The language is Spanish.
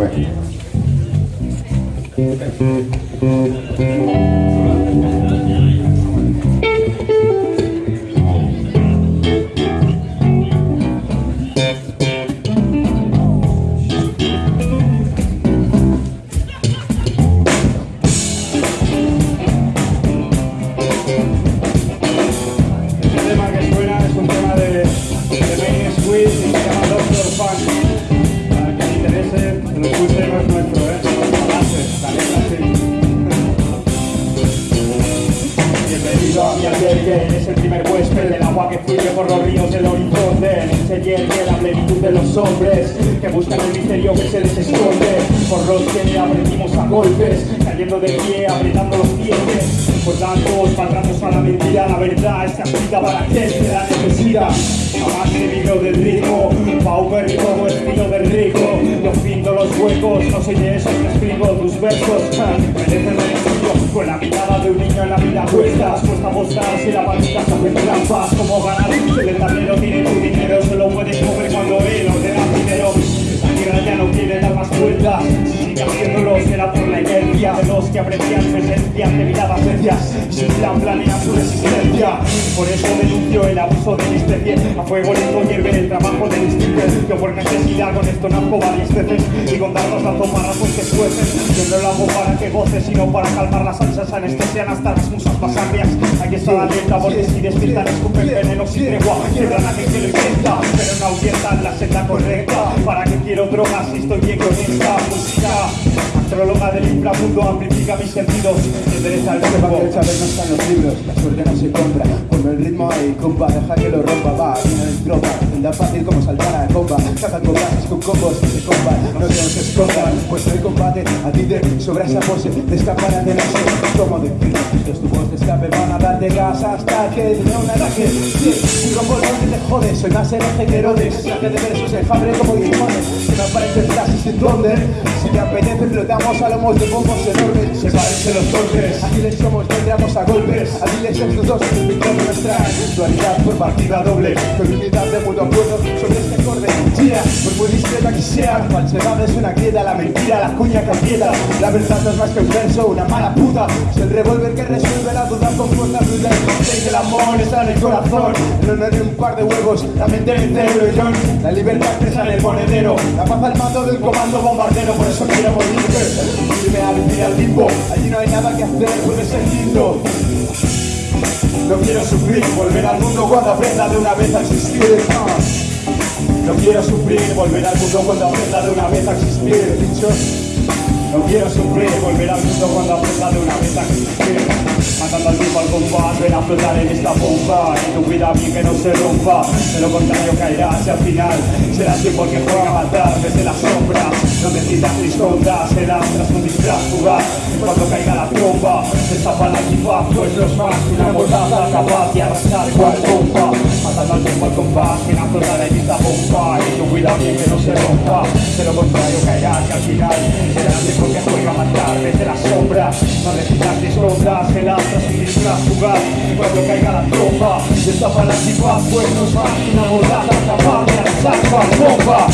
Right. Mi eres el primer huésped del agua que fluye por los ríos del horizonte. Enseñé la plenitud de los hombres que buscan el misterio que se les esconde. Por los que aprendimos a golpes, cayendo de pie, apretando los dientes. Por tantos maltratos a la mentira, la verdad está escrita para aquel que la necesita. Jamás vivido del ritmo, Pauper como estilo del rico. Yo pinto los huecos, no soy de esos que escribo tus versos. Mereces de un niño en la vida cuestas. Cuesta apostar si la palita se hace trampas. Como ganar si el tablero tiene tu dinero, solo puedes mover que aprecian su esencia de miradas necias. Sin plan planean su resistencia. Por eso denuncio el abuso de mi especie. A fuego lento hierve el trabajo del instinto. Yo por necesidad con esto nazco varias veces. Y con dardos lanzo marrazos que escuecen. Yo no lo hago para que goces, sino para calmar las ansias anestesian hasta las musas más agrias. Hay que estar alerta porque si despiertan escupen veneno sin tregua. Quebran a quien que lo intenta, pero no ahuyentan la senda correcta. ¿Para que quiero drogas si estoy bien con esta música? Astróloga del inframundo amplifica mis sentidos. Endereza el Sepa que el saber no está en los libros, la suerte no se compra. Ponme el ritmo ahí, compa, deja que lo rompa, va, viene en tropa. Anda fácil como saltar a comba, saca combats con combos que se comban, no se nos escondan. Pues el combate, a ti te sobra esa pose de escapar a tenerse. Como decir, los tubos de escape van a darte gas hasta que te un ataque. Sí, un rombo que te jode, soy más hereje que Herodes. Saque de versos el hambre como limones, que me aparecen frases sin dónde. Si te apetece, flotamos a lomos de bombos enormes. Se parecen los golpes, aquí les somos, vendremos a golpes. Aquí les somos dos, pintando nuestra dualidad por partida doble. Con unidad de mutuo acuerdo sobre este acorde. Gira, por muy discreta que sea, falsedad es una grieta, la mentira, la cuña que aprieta. La verdad no es más que un verso, una mala puta. Es el revólver que resuelve la duda con fuerza bruta. El el amor está en el corazón, el honor de un par de huevos, la mente en el cerebro y John. La libertad presa en el monedero, la paz al mando del comando bombardero, por eso quiero morir. Allí no hay nada que hacer, puede ser lindo. No quiero sufrir, volver al mundo cuando aprenda de una vez a existir. No quiero sufrir, volver al mundo cuando aprenda de una vez a existir. No quiero sufrir, volver al mundo cuando aprenda de una vez a. Matando al tiempo al compás, ven a flotar en esta bomba. Y tu vida bien que no se rompa. De lo contrario caerás y al final será el tiempo el que juega a matar desde la sombra. No necesitas riscondas, serás tras un disfraz fugaz. Cuando caiga la tromba, destapa la equipa, pues los más una mordaza capaz de arrasar cual bomba. Matando al tiempo al compás, ven a flotar en esta bomba. Y tu vida bien que no se rompa. De lo contrario caerás y al final disfraz fugaz. Cuando caiga la tromba, destapa la equipa, pues los más una mordaza capaz de arrasar cual bomba.